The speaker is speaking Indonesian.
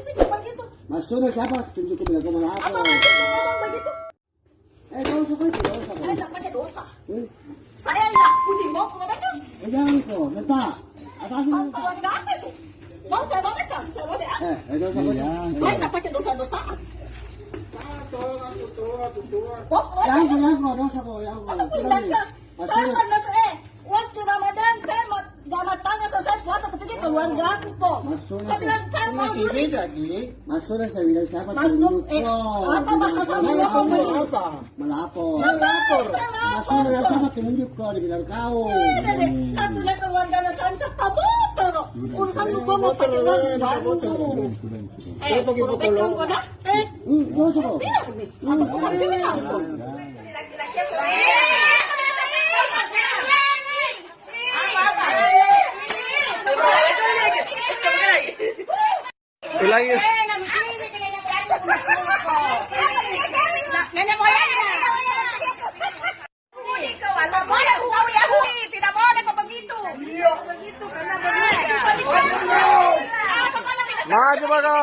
begitu? Masunod siapa? Tunjukin nila ko Apa malapot. maksud ngomong begitu? Eh, dosa ko ito, dosa. Saya tidak pakai dosa. Eh, Saya tidak putih mau mengabaca. eh, jangan mo Mau nata. keluar apa itu? Mau saya baca, saya baca. Eh, eh, dosa ko. Saya tidak pakai dosa-dosaan. Oh, keluar. Yan ko, yan ko, dosa yan ko. Apa pun saja. Saya. Keluarga aku kok. Masunod Saya bilang saya mau dulu. Masunod sa bilang siapa? Masuk, eh, apa bahasa mo Malapot. ngomong begitu? Malapot. Malapor. Masunod na siapa? Tunjuk ko. Di bilang kau. Ada deh, satu lihat keluarga saya kabut pero urusan gua mau pakai uang. Eh, ko na. Eh, Hmm, dosa ko. bilang nih. Bilang ko. Ilang yun? Nenek moyang ya. Ikaw, alam mo, huwag yan, huy. Tidak boleh kau begitu. Begitu, karena begitu. Maju ba ka?